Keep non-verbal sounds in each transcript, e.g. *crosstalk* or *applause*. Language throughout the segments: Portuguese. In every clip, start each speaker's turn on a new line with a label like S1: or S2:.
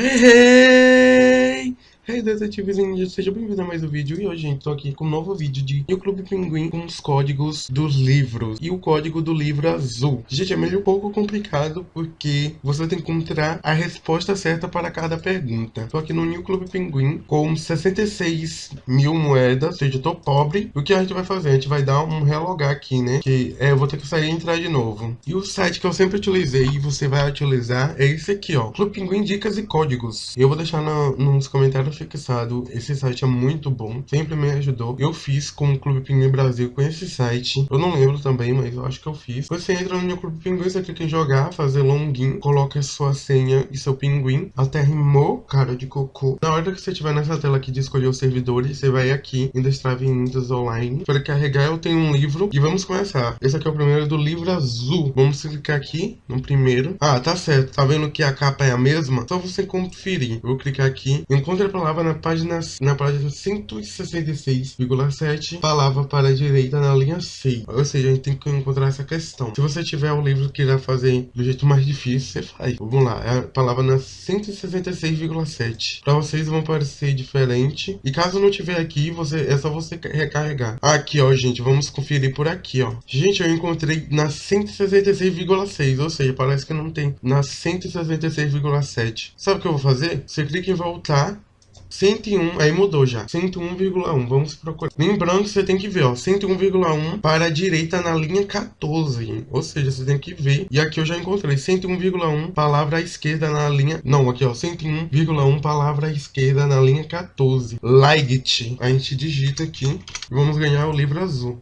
S1: Hey! *laughs* Hey! Detetives ninja, seja bem-vindo a mais um vídeo e hoje gente tô aqui com um novo vídeo de o Clube Pinguim com os códigos dos livros e o código do livro azul. Gente, é meio um pouco complicado porque você tem que encontrar a resposta certa para cada pergunta. Tô aqui no New Clube Pinguim com 66 mil moedas, ou seja, tô pobre. O que a gente vai fazer? A gente vai dar um relogar aqui, né? Que é, eu vou ter que sair e entrar de novo. E o site que eu sempre utilizei e você vai utilizar é esse aqui, ó. Clube Pinguim Dicas e Códigos. Eu vou deixar no, nos comentários fixado. Esse site é muito bom, sempre me ajudou. Eu fiz com o Clube Pinguim Brasil com esse site. Eu não lembro também, mas eu acho que eu fiz. Você entra no meu Clube Pinguim, você clica em jogar, fazer login, coloca sua senha e seu pinguim. Até rimou, cara de cocô. Na hora que você estiver nessa tela aqui de escolher os servidores, você vai aqui em Destrave Ninjas Online. Para carregar, eu tenho um livro e vamos começar. Esse aqui é o primeiro do livro azul. Vamos clicar aqui no primeiro. Ah, tá certo. Tá vendo que a capa é a mesma? Só você conferir. Eu vou clicar aqui. Encontre a palavra na página, na página 166,7, palavra para a direita na linha 6. Ou seja, a gente tem que encontrar essa questão. Se você tiver o livro que irá fazer do jeito mais difícil, você faz. Vamos lá, é a palavra na 166,7. Para vocês vão parecer diferente. E caso não tiver aqui, você é só você recarregar. Aqui, ó, gente, vamos conferir por aqui, ó. Gente, eu encontrei na 166,6, ou seja, parece que não tem na 166,7. Sabe o que eu vou fazer? Você clica em voltar 101, aí mudou já. 101,1, vamos procurar. Lembrando que você tem que ver, ó, 101,1 para a direita na linha 14. Ou seja, você tem que ver. E aqui eu já encontrei 101,1 palavra à esquerda na linha... Não, aqui ó, 101,1 palavra à esquerda na linha 14. Light. A gente digita aqui vamos ganhar o livro azul.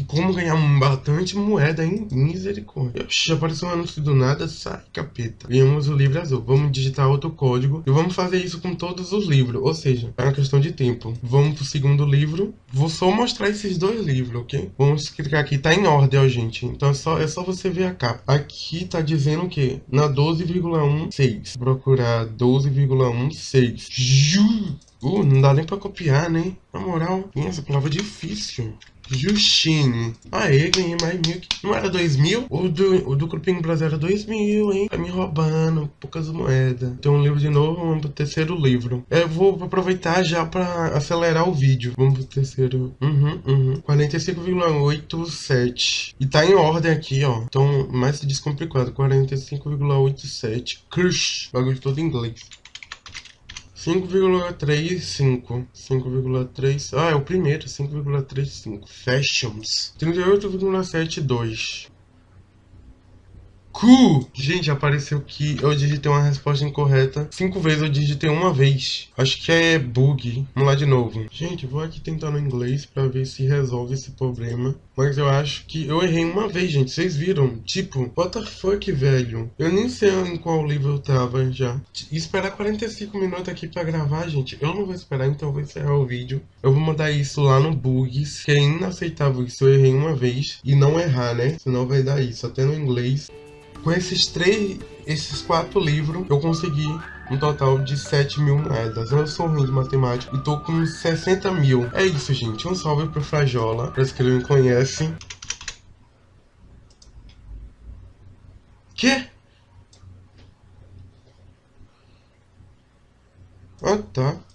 S1: E como ganhar bastante moeda, hein? Misericórdia. Já apareceu um anúncio do nada, sai, capeta. Ganhamos o livro azul. Vamos digitar outro código. E vamos fazer isso com todos os livros. Ou seja, é uma questão de tempo. Vamos pro segundo livro. Vou só mostrar esses dois livros, ok? Vamos clicar aqui. Tá em ordem, ó, gente. Então é só, é só você ver a capa. Aqui tá dizendo o quê? Na 12,16. Procurar 12,16. Ju! Uh, não dá nem pra copiar, né? Na moral, essa palavra é difícil. Justine. Aê, ganhei mais mil. Não era dois mil? O do, o do Grupinho Brasil era dois mil, hein? Tá me roubando. Poucas moedas. Tem um livro de novo, vamos pro terceiro livro. Eu vou aproveitar já pra acelerar o vídeo. Vamos pro terceiro. Uhum, uhum. 45,87. E tá em ordem aqui, ó. Então, mais descomplicado. 45,87. Crush. Bagulho todo em inglês. 5,35. 5,3. Ah, é o primeiro. 5,35. Fashions. 38,72. Cu! Gente, apareceu que eu digitei uma resposta incorreta. Cinco vezes eu digitei uma vez. Acho que é bug. Vamos lá de novo. Gente, vou aqui tentar no inglês pra ver se resolve esse problema. Mas eu acho que eu errei uma vez, gente. Vocês viram? Tipo, what the fuck, velho? Eu nem sei em qual livro eu tava já. Esperar 45 minutos aqui pra gravar, gente. Eu não vou esperar, então vou encerrar o vídeo. Eu vou mandar isso lá no Bugs, que é inaceitável isso. Eu errei uma vez e não errar, né? Senão vai dar isso, até no inglês. Com esses três, esses quatro livros, eu consegui um total de 7 mil moedas. Eu sou ruim de matemática e tô com 60 mil. É isso, gente. Um salve pro Frajola, para que ele me conhece. Que? Ah, tá.